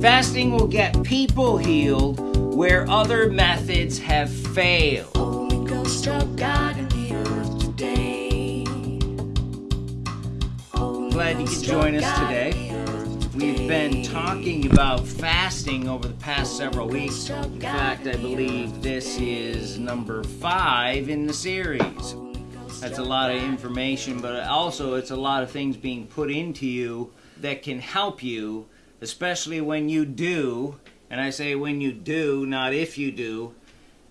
Fasting will get people healed where other methods have failed. Holy Ghost of God in the earth today. Holy Glad you could join us today. in the earth We've been talking about fasting over the past several weeks. In fact, I believe this is number five in the series. That's a lot of information, but also it's a lot of things being put into you that can help you, especially when you do, and I say when you do, not if you do,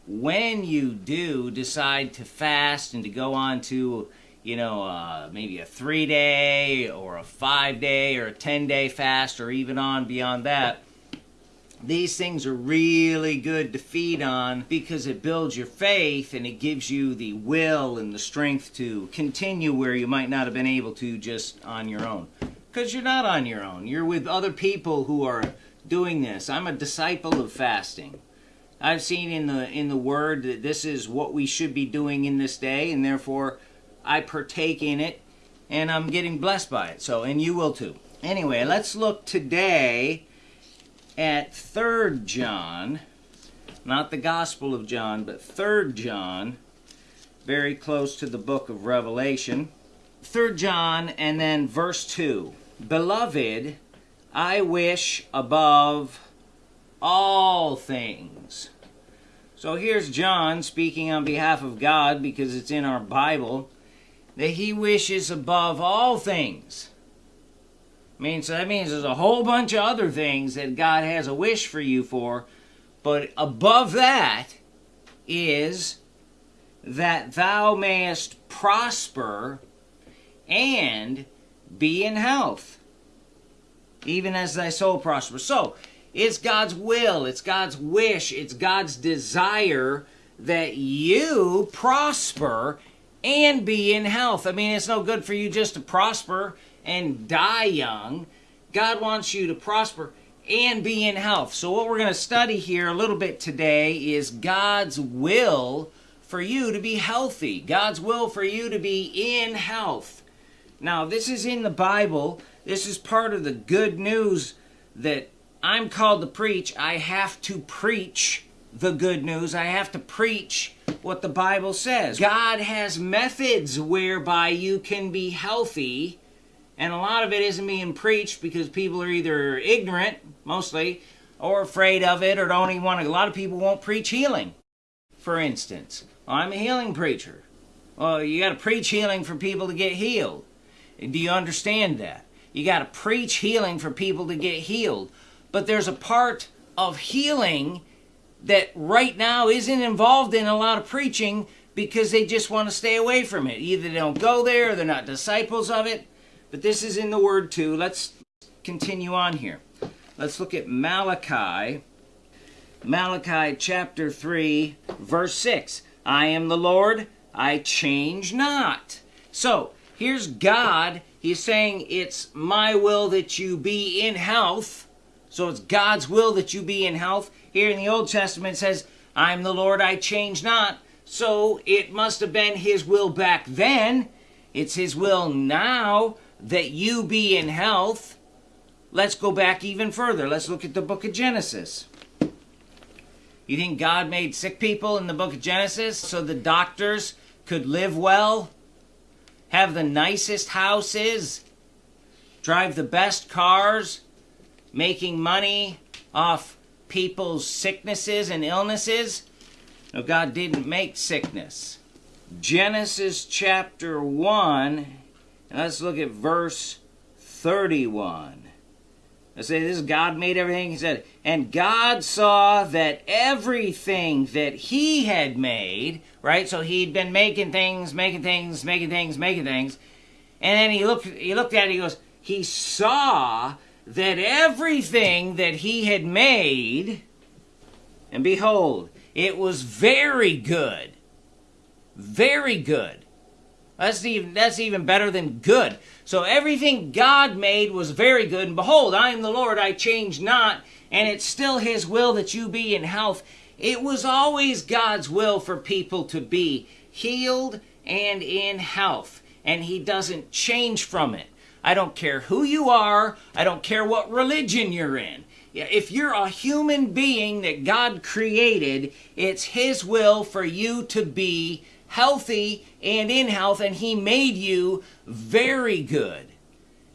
when you do decide to fast and to go on to, you know, uh, maybe a three day or a five day or a 10 day fast or even on beyond that, these things are really good to feed on because it builds your faith and it gives you the will and the strength to continue where you might not have been able to just on your own. Because you're not on your own, you're with other people who are doing this. I'm a disciple of fasting. I've seen in the in the word that this is what we should be doing in this day and therefore I partake in it and I'm getting blessed by it. So and you will too. Anyway, let's look today at 3rd John, not the Gospel of John, but 3rd John, very close to the book of Revelation. 3rd John and then verse 2. Beloved, I wish above all things. So here's John speaking on behalf of God because it's in our Bible that he wishes above all things. I mean, so that means there's a whole bunch of other things that God has a wish for you for, but above that is that thou mayest prosper and be in health, even as thy soul prospers. So, it's God's will, it's God's wish, it's God's desire that you prosper and be in health. I mean, it's no good for you just to prosper and die young. God wants you to prosper and be in health. So, what we're going to study here a little bit today is God's will for you to be healthy, God's will for you to be in health. Now, this is in the Bible. This is part of the good news that I'm called to preach. I have to preach the good news. I have to preach what the Bible says. God has methods whereby you can be healthy, and a lot of it isn't being preached because people are either ignorant, mostly, or afraid of it, or don't even want to. A lot of people won't preach healing, for instance. I'm a healing preacher. Well, you got to preach healing for people to get healed. Do you understand that? You got to preach healing for people to get healed. But there's a part of healing that right now isn't involved in a lot of preaching because they just want to stay away from it. Either they don't go there or they're not disciples of it. But this is in the Word too. Let's continue on here. Let's look at Malachi. Malachi chapter 3, verse 6. I am the Lord, I change not. So, here's God. He's saying, It's my will that you be in health. So, it's God's will that you be in health. Here in the Old Testament, says, I'm the Lord, I change not. So, it must have been His will back then. It's His will now that you be in health. Let's go back even further. Let's look at the book of Genesis. You think God made sick people in the book of Genesis so the doctors could live well, have the nicest houses, drive the best cars, making money off people's sicknesses and illnesses? No, God didn't make sickness. Genesis chapter 1, let's look at verse 31. I say this is God made everything. He said, and God saw that everything that He had made, right? So He'd been making things, making things, making things, making things, and then He looked. He looked at it. He goes. He saw that everything that He had made, and behold, it was very good, very good. That's even that's even better than good. So everything God made was very good, and behold, I am the Lord, I change not, and it's still his will that you be in health. It was always God's will for people to be healed and in health, and he doesn't change from it. I don't care who you are. I don't care what religion you're in. If you're a human being that God created, it's His will for you to be healthy and in health, and He made you very good.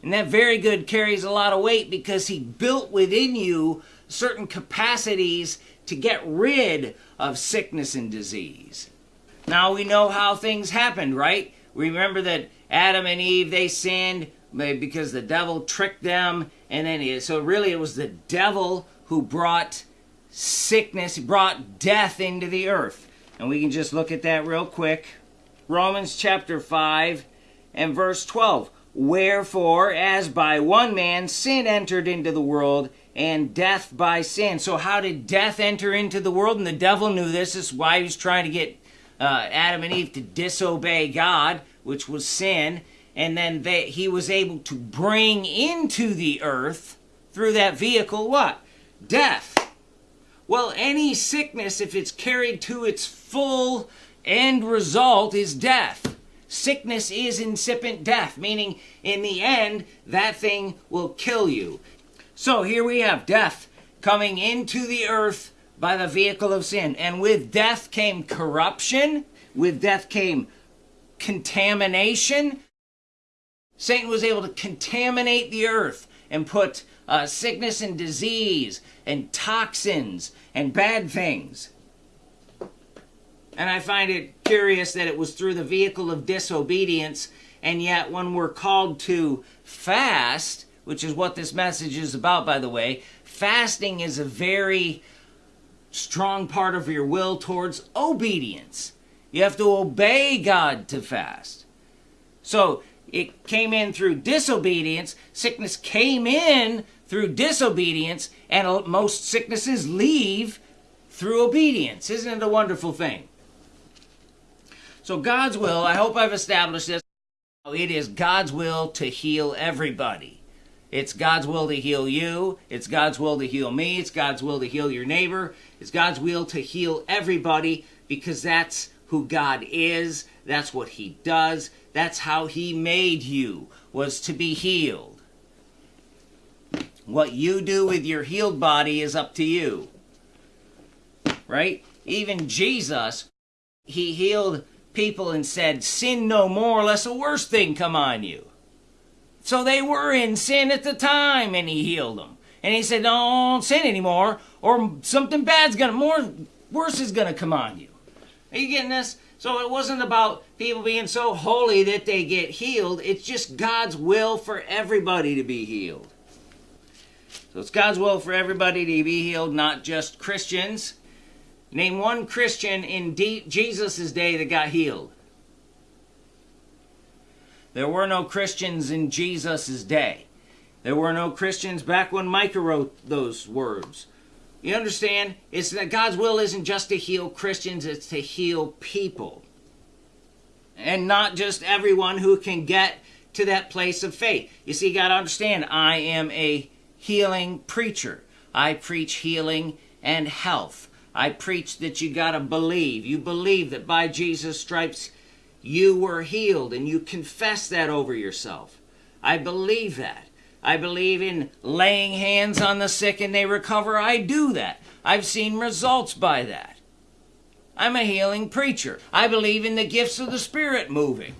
And that very good carries a lot of weight because He built within you certain capacities to get rid of sickness and disease. Now we know how things happened, right? Remember that Adam and Eve, they sinned because the devil tricked them. And then, so really, it was the devil who brought sickness, brought death into the earth. And we can just look at that real quick. Romans chapter 5 and verse 12. Wherefore, as by one man sin entered into the world, and death by sin. So, how did death enter into the world? And the devil knew this. This is why he was trying to get uh, Adam and Eve to disobey God, which was sin. And then they, he was able to bring into the earth through that vehicle what? Death. Well, any sickness, if it's carried to its full end result, is death. Sickness is incipient death, meaning in the end, that thing will kill you. So here we have death coming into the earth by the vehicle of sin. And with death came corruption, with death came contamination. Satan was able to contaminate the earth and put uh, sickness and disease and toxins and bad things. And I find it curious that it was through the vehicle of disobedience, and yet when we're called to fast, which is what this message is about, by the way, fasting is a very strong part of your will towards obedience. You have to obey God to fast. So it came in through disobedience. Sickness came in through disobedience, and most sicknesses leave through obedience. Isn't it a wonderful thing? So, God's will, I hope I've established this. Oh, it is God's will to heal everybody. It's God's will to heal you. It's God's will to heal me. It's God's will to heal your neighbor. It's God's will to heal everybody because that's who God is. That's what He does. That's how He made you, was to be healed. What you do with your healed body is up to you. Right? Even Jesus, He healed people and said, Sin no more, lest a worse thing come on you. So they were in sin at the time, and he healed them. And he said, Don't sin anymore, or something bad's gonna, more worse is gonna come on you. Are you getting this? So it wasn't about people being so holy that they get healed. It's just God's will for everybody to be healed. So it's God's will for everybody to be healed, not just Christians. Name one Christian in Jesus' day that got healed. There were no Christians in Jesus' day. There were no Christians back when Micah wrote those words. You understand? It's that God's will isn't just to heal Christians, it's to heal people. And not just everyone who can get to that place of faith. You see, you got to understand, I am a healing preacher. I preach healing and health. I preach that you got to believe. You believe that by Jesus' stripes you were healed and you confess that over yourself. I believe that. I believe in laying hands on the sick and they recover. I do that. I've seen results by that. I'm a healing preacher. I believe in the gifts of the Spirit moving.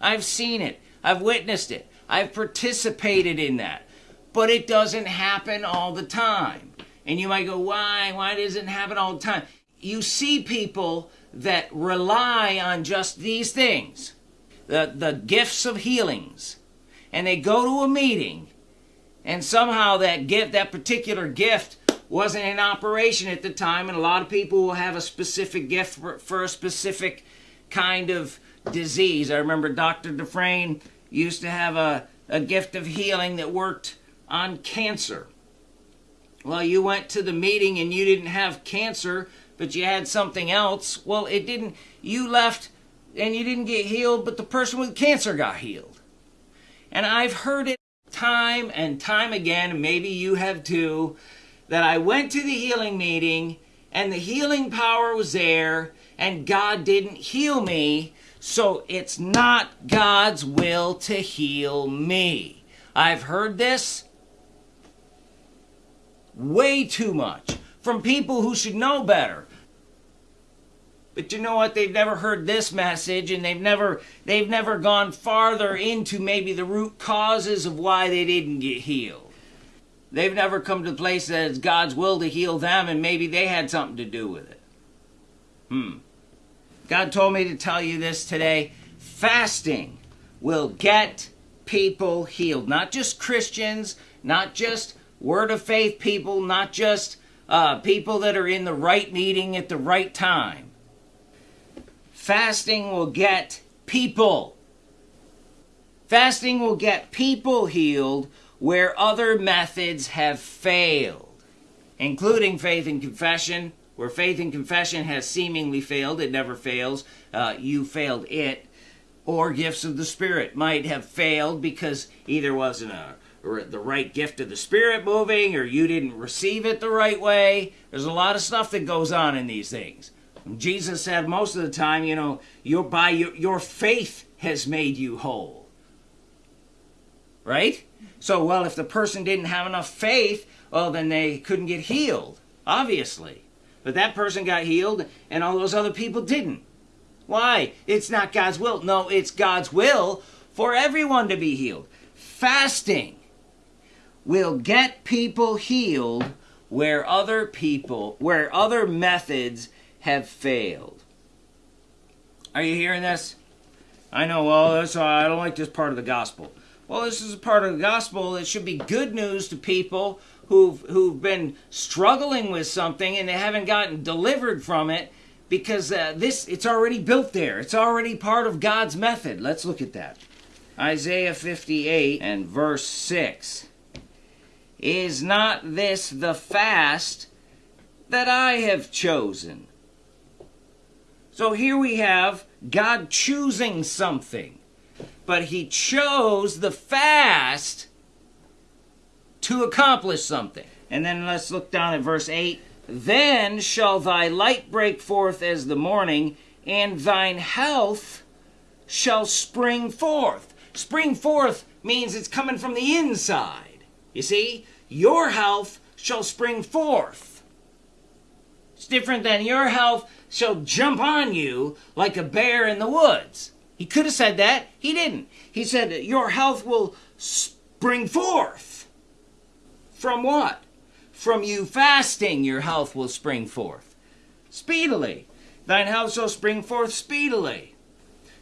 I've seen it. I've witnessed it. I've participated in that. But it doesn't happen all the time. And you might go, why? Why doesn't it happen all the time? You see people that rely on just these things the, the gifts of healings and they go to a meeting and somehow that gift that particular gift wasn't in operation at the time and a lot of people will have a specific gift for, for a specific kind of disease. I remember dr dufresne used to have a, a gift of healing that worked on cancer. Well you went to the meeting and you didn't have cancer but you had something else, well, it didn't, you left and you didn't get healed, but the person with cancer got healed. And I've heard it time and time again, maybe you have too, that I went to the healing meeting and the healing power was there and God didn't heal me. So it's not God's will to heal me. I've heard this way too much from people who should know better. But you know what? They've never heard this message and they've never they've never gone farther into maybe the root causes of why they didn't get healed. They've never come to the place that it's God's will to heal them and maybe they had something to do with it. Hmm. God told me to tell you this today. Fasting will get people healed. Not just Christians, not just word of faith people, not just uh, people that are in the right meeting at the right time. Fasting will get people. Fasting will get people healed where other methods have failed, including faith and confession. Where faith and confession has seemingly failed, it never fails. Uh, you failed it. Or gifts of the Spirit might have failed because either wasn't a or the right gift of the Spirit moving, or you didn't receive it the right way. There's a lot of stuff that goes on in these things. Jesus said most of the time, you know, your by your, your faith has made you whole. Right? So, well, if the person didn't have enough faith, well, then they couldn't get healed, obviously. But that person got healed, and all those other people didn't. Why? It's not God's will. No, it's God's will for everyone to be healed. Fasting will get people healed where other people, where other methods have failed. Are you hearing this? I know, well, that's, I don't like this part of the gospel. Well, this is a part of the gospel that should be good news to people who've, who've been struggling with something and they haven't gotten delivered from it because uh, this it's already built there. It's already part of God's method. Let's look at that. Isaiah 58 and verse 6. Is not this the fast that I have chosen? So here we have God choosing something, but He chose the fast to accomplish something. And then let's look down at verse 8. Then shall thy light break forth as the morning, and thine health shall spring forth. Spring forth means it's coming from the inside. You see? your health shall spring forth. Different than your health shall jump on you like a bear in the woods. He could have said that. He didn't. He said, Your health will spring forth. From what? From you fasting, your health will spring forth. Speedily. Thine health shall spring forth speedily.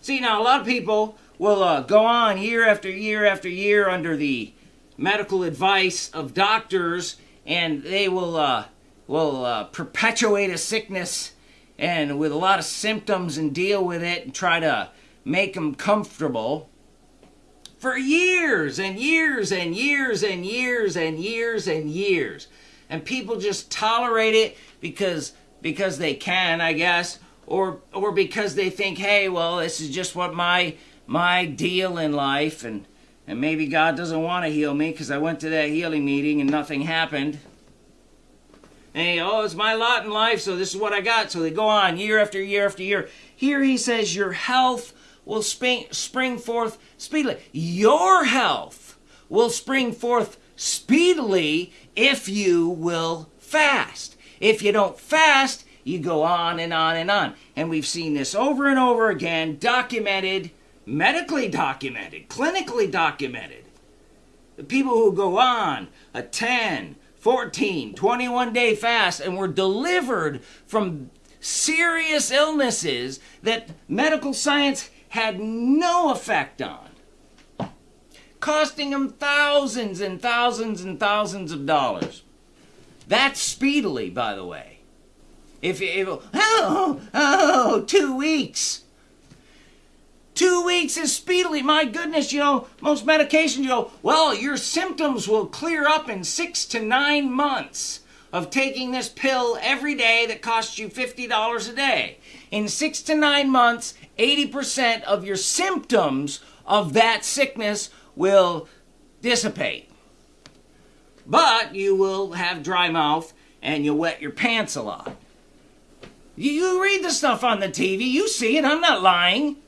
See, now a lot of people will uh, go on year after year after year under the medical advice of doctors, and they will uh, will uh, perpetuate a sickness and with a lot of symptoms and deal with it and try to make them comfortable for years and years and years and years and years and years and people just tolerate it because because they can i guess or or because they think hey well this is just what my my deal in life and and maybe God doesn't want to heal me because I went to that healing meeting and nothing happened. And oh, it's my lot in life, so this is what I got. So they go on year after year after year. Here he says, Your health will spring, spring forth speedily. Your health will spring forth speedily if you will fast. If you don't fast, you go on and on and on. And we've seen this over and over again, documented medically documented, clinically documented. The people who go on a 10, 14, 21 day fast and were delivered from serious illnesses that medical science had no effect on, costing them thousands and thousands and thousands of dollars. That's speedily, by the way. If, you, if oh, oh, oh, two weeks. Two weeks is speedily. My goodness, you know, most medications, you go, well, your symptoms will clear up in six to nine months of taking this pill every day that costs you $50 a day. In six to nine months, 80% of your symptoms of that sickness will dissipate. But you will have dry mouth and you'll wet your pants a lot. You read the stuff on the TV, you see it, I'm not lying.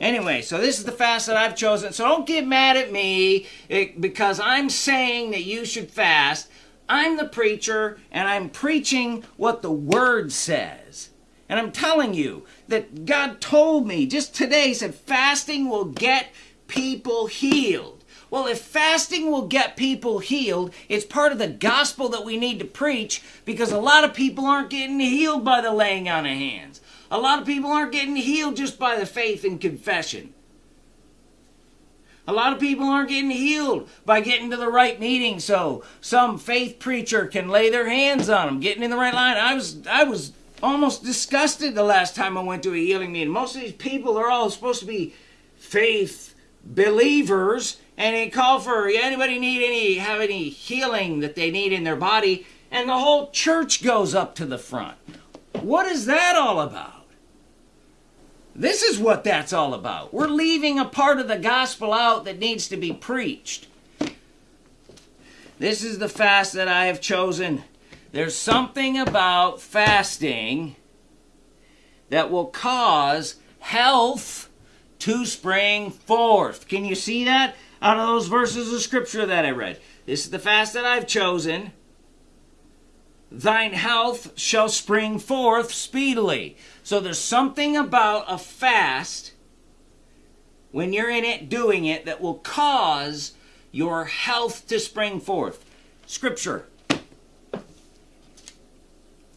Anyway, so this is the fast that I've chosen. So don't get mad at me eh, because I'm saying that you should fast. I'm the preacher and I'm preaching what the word says. And I'm telling you that God told me just today, said fasting will get people healed. Well, if fasting will get people healed, it's part of the gospel that we need to preach because a lot of people aren't getting healed by the laying on of hands. A lot of people aren't getting healed just by the faith and confession. A lot of people aren't getting healed by getting to the right meeting so some faith preacher can lay their hands on them, getting in the right line. I was I was almost disgusted the last time I went to a healing meeting. Most of these people are all supposed to be faith believers and they call for anybody need any have any healing that they need in their body and the whole church goes up to the front. What is that all about? This is what that's all about. We're leaving a part of the gospel out that needs to be preached. This is the fast that I have chosen. There's something about fasting that will cause health to spring forth. Can you see that out of those verses of scripture that I read? This is the fast that I've chosen thine health shall spring forth speedily. So there's something about a fast when you're in it doing it that will cause your health to spring forth. Scripture.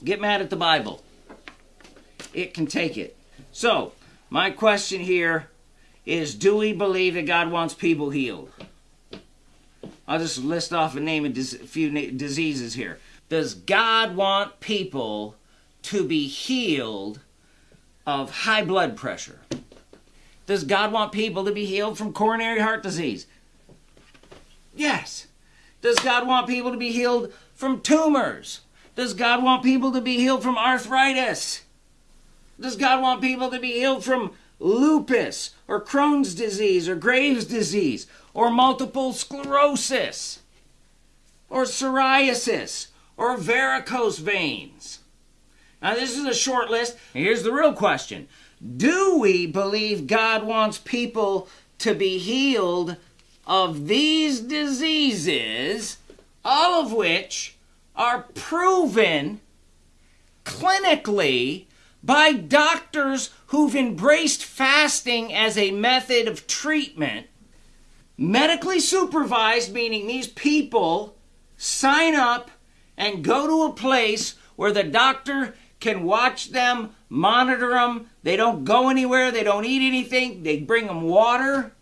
Get mad at the Bible. It can take it. So, my question here is do we believe that God wants people healed? I'll just list off a name of a few diseases here. Does God want people to be healed of high blood pressure? Does God want people to be healed from coronary heart disease? Yes. Does God want people to be healed from tumors? Does God want people to be healed from arthritis? Does God want people to be healed from lupus or Crohn's disease or Graves' disease or multiple sclerosis or psoriasis or varicose veins? Now, this is a short list. Here's the real question Do we believe God wants people to be healed of these diseases, all of which are proven clinically by doctors who've embraced fasting as a method of treatment? Medically supervised, meaning these people sign up and go to a place where the doctor can watch them, monitor them. They don't go anywhere, they don't eat anything, they bring them water.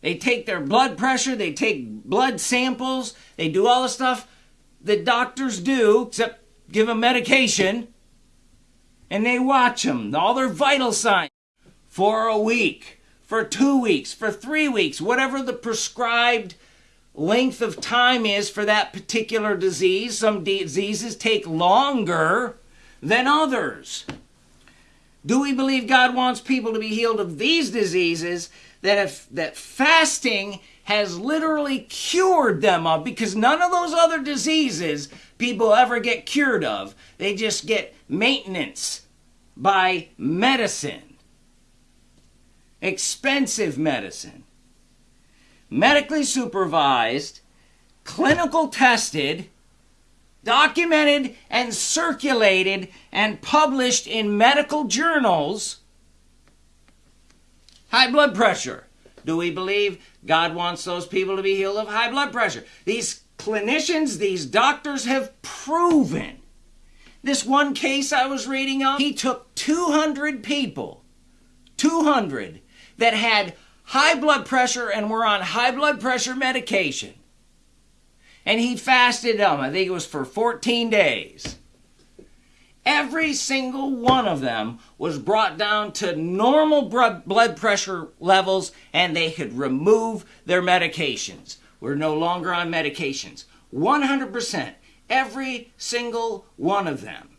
They take their blood pressure, they take blood samples, they do all the stuff that doctors do, except give them medication. And they watch them, all their vital signs, for a week, for two weeks, for three weeks, whatever the prescribed length of time is for that particular disease. Some diseases take longer than others. Do we believe God wants people to be healed of these diseases that if that fasting has literally cured them of because none of those other diseases people ever get cured of. They just get maintenance by medicine. Expensive medicine medically supervised, clinical tested, documented and circulated and published in medical journals. High blood pressure. Do we believe God wants those people to be healed of high blood pressure? These clinicians, these doctors have proven. This one case I was reading on, he took 200 people, 200 that had high blood pressure and were on high blood pressure medication. And he fasted them, I think it was for 14 days. Every single one of them was brought down to normal blood pressure levels and they could remove their medications. We're no longer on medications. 100%. Every single one of them.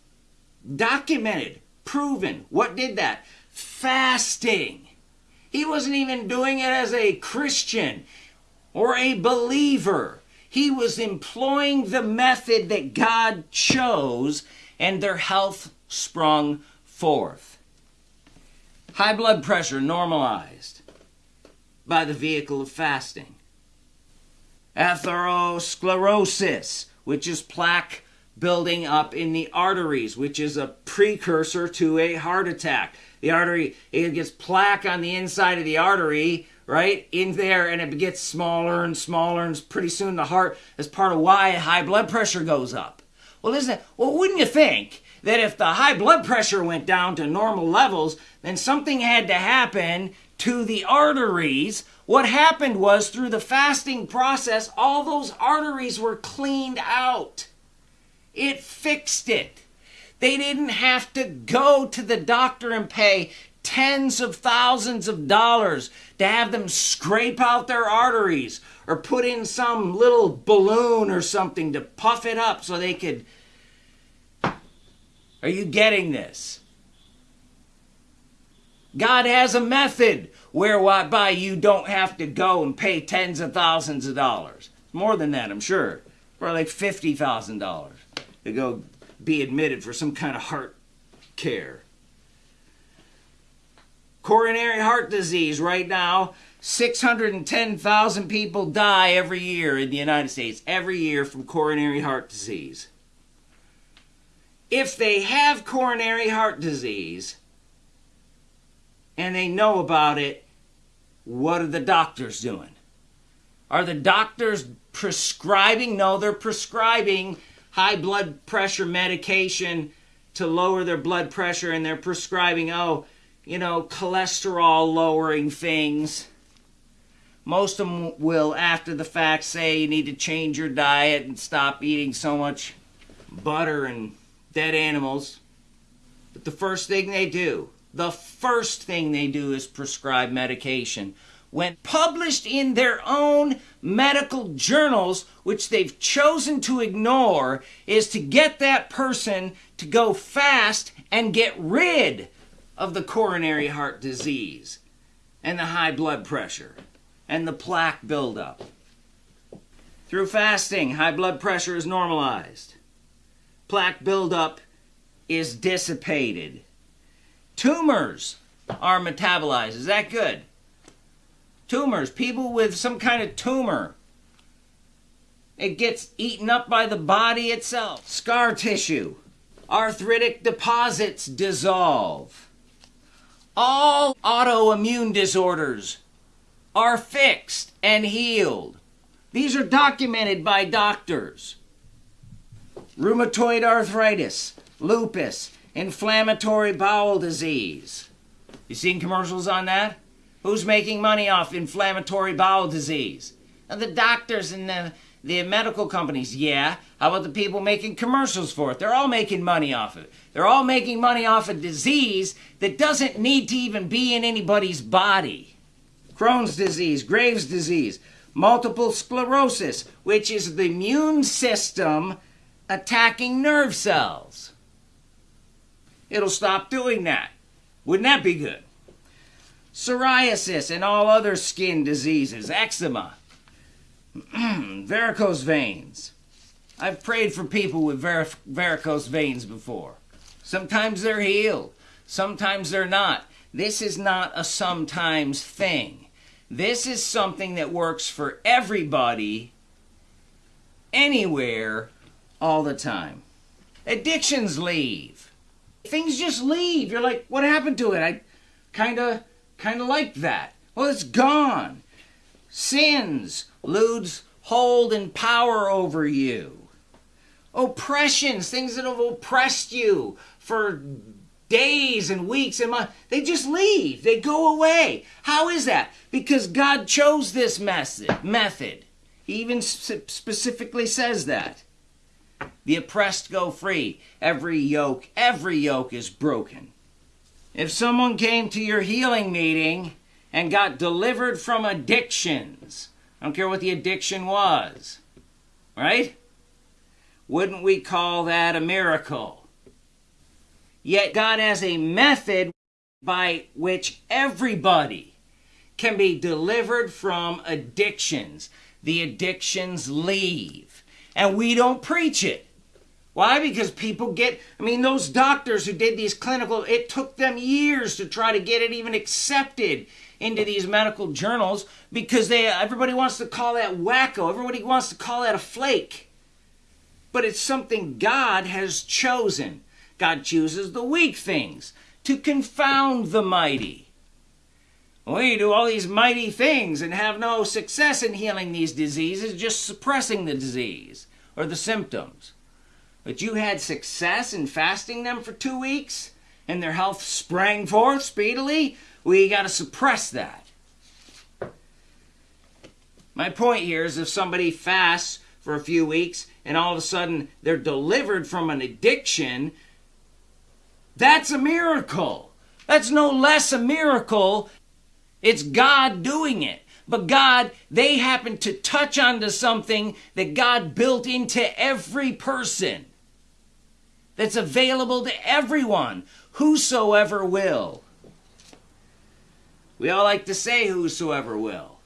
Documented, proven. What did that? Fasting. He wasn't even doing it as a Christian or a believer. He was employing the method that God chose, and their health sprung forth. High blood pressure normalized by the vehicle of fasting. Atherosclerosis, which is plaque building up in the arteries, which is a precursor to a heart attack. The artery, it gets plaque on the inside of the artery, right, in there, and it gets smaller and smaller, and pretty soon the heart is part of why high blood pressure goes up. Well, isn't it? Well, wouldn't you think that if the high blood pressure went down to normal levels, then something had to happen to the arteries? What happened was through the fasting process, all those arteries were cleaned out. It fixed it. They didn't have to go to the doctor and pay tens of thousands of dollars to have them scrape out their arteries or put in some little balloon or something to puff it up so they could. Are you getting this? God has a method whereby you don't have to go and pay tens of thousands of dollars. More than that, I'm sure. Probably like $50,000 to go be admitted for some kind of heart care. Coronary heart disease right now, 610,000 people die every year in the United States, every year from coronary heart disease. If they have coronary heart disease and they know about it, what are the doctors doing? Are the doctors prescribing? No, they're prescribing high blood pressure medication to lower their blood pressure, and they're prescribing, oh, you know, cholesterol lowering things. Most of them will, after the fact, say you need to change your diet and stop eating so much butter and dead animals. But the first thing they do, the first thing they do is prescribe medication. When published in their own medical journals, which they've chosen to ignore, is to get that person to go fast and get rid of the coronary heart disease and the high blood pressure and the plaque buildup. Through fasting, high blood pressure is normalized. Plaque buildup is dissipated. Tumors are metabolized. Is that good? Tumors, people with some kind of tumor. It gets eaten up by the body itself. Scar tissue. Arthritic deposits dissolve. All autoimmune disorders are fixed and healed. These are documented by doctors. Rheumatoid arthritis, lupus, inflammatory bowel disease. You seen commercials on that? Who's making money off inflammatory bowel disease? Now, the doctors and the, the medical companies, yeah. How about the people making commercials for it? They're all making money off of it. They're all making money off a disease that doesn't need to even be in anybody's body. Crohn's disease, Graves' disease, multiple sclerosis, which is the immune system attacking nerve cells. It'll stop doing that. Wouldn't that be good? Psoriasis and all other skin diseases, eczema, varicose veins. I've prayed for people with var- varicose veins before. Sometimes they're healed, sometimes they're not. This is not a sometimes thing. This is something that works for everybody, anywhere, all the time. Addictions leave. Things just leave. You're like, what happened to it? I kind of kind of like that. Well, it's gone. Sins lose hold and power over you. Oppressions, things that have oppressed you for days and weeks and months, they just leave. They go away. How is that? Because God chose this method. Method. He even specifically says that. The oppressed go free. Every yoke, every yoke is broken. If someone came to your healing meeting and got delivered from addictions, I don't care what the addiction was, right? Wouldn't we call that a miracle? Yet God has a method by which everybody can be delivered from addictions. The addictions leave. And we don't preach it. Why? Because people get, I mean, those doctors who did these clinical, it took them years to try to get it even accepted into these medical journals because they everybody wants to call that wacko. Everybody wants to call that a flake. But it's something God has chosen. God chooses the weak things to confound the mighty. We do all these mighty things and have no success in healing these diseases, just suppressing the disease or the symptoms. But you had success in fasting them for two weeks and their health sprang forth speedily, we got to suppress that. My point here is if somebody fasts for a few weeks and all of a sudden they're delivered from an addiction, that's a miracle. That's no less a miracle. It's God doing it. But God, they happen to touch onto something that God built into every person that's available to everyone, whosoever will. We all like to say whosoever will.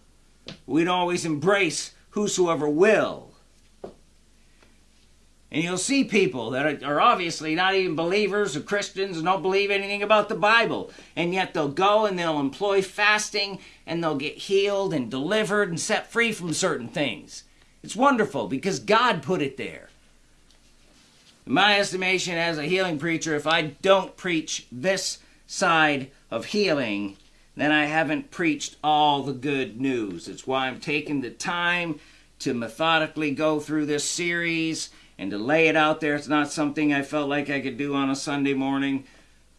We don't always embrace whosoever will. And you'll see people that are obviously not even believers or Christians and don't believe anything about the Bible. And yet they'll go and they'll employ fasting and they'll get healed and delivered and set free from certain things. It's wonderful because God put it there. In my estimation, as a healing preacher, if I don't preach this side of healing, then I haven't preached all the good news. It's why I'm taking the time to methodically go through this series and to lay it out there. It's not something I felt like I could do on a Sunday morning,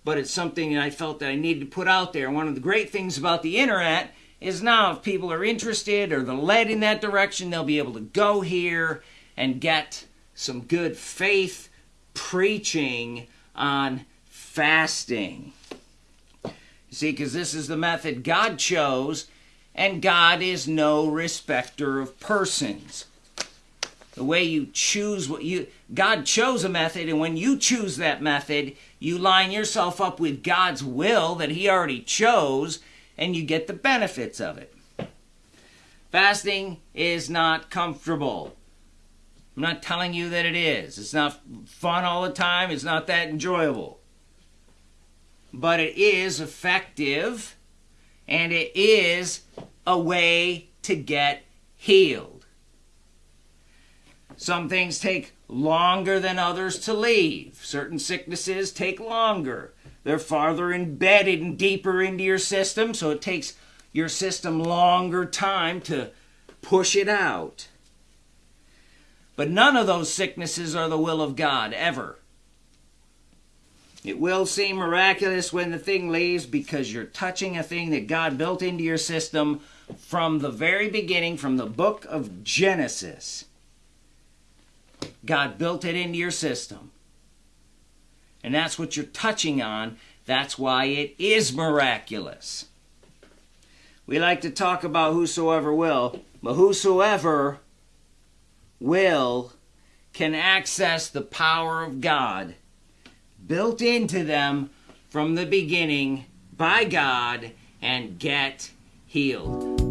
but it's something I felt that I needed to put out there. One of the great things about the internet is now if people are interested or they're led in that direction, they'll be able to go here and get some good faith preaching on fasting. You see, because this is the method God chose, and God is no respecter of persons. The way you choose what you, God chose a method, and when you choose that method, you line yourself up with God's will that He already chose, and you get the benefits of it. Fasting is not comfortable. I'm not telling you that it is. It's not fun all the time, it's not that enjoyable but it is effective and it is a way to get healed. Some things take longer than others to leave. Certain sicknesses take longer. They're farther embedded and deeper into your system, so it takes your system longer time to push it out. But none of those sicknesses are the will of God, ever. It will seem miraculous when the thing leaves because you're touching a thing that God built into your system from the very beginning, from the book of Genesis. God built it into your system. And that's what you're touching on. That's why it is miraculous. We like to talk about whosoever will, but whosoever will can access the power of God built into them from the beginning by God and get healed.